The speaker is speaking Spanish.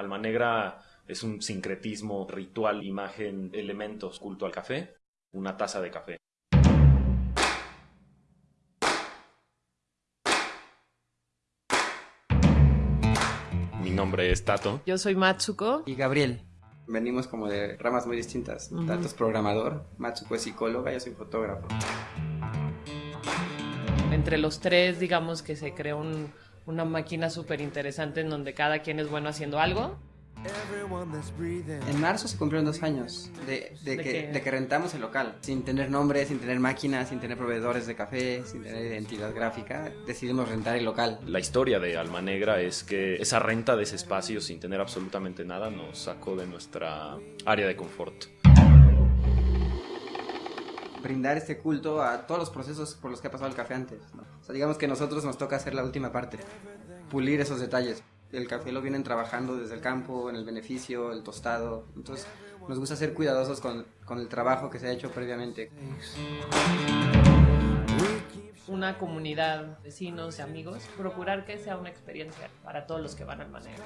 Alma Negra es un sincretismo, ritual, imagen, elementos, culto al café, una taza de café. Mi nombre es Tato. Yo soy Matsuko. Y Gabriel. Venimos como de ramas muy distintas. Tato es programador, Matsuko es psicóloga, yo soy fotógrafo. Entre los tres, digamos que se creó un, una máquina súper interesante en donde cada quien es bueno haciendo algo. En marzo se cumplieron dos años de, de, que, de, que, rentamos el local. Sin tener nombre, sin tener máquinas, sin tener proveedores de café, sin tener identidad gráfica, decidimos rentar el local. La historia de Alma Negra es que esa renta de ese espacio sin tener absolutamente nada nos sacó de nuestra área de confort. Brindar este culto a todos los procesos por los que ha pasado el café antes. ¿no? O sea, digamos que a nosotros nos toca hacer la última parte, pulir esos detalles el café lo vienen trabajando desde el campo, en el beneficio, el tostado. Entonces, nos gusta ser cuidadosos con, con el trabajo que se ha hecho previamente. Una comunidad, vecinos y amigos, procurar que sea una experiencia para todos los que van al manejo.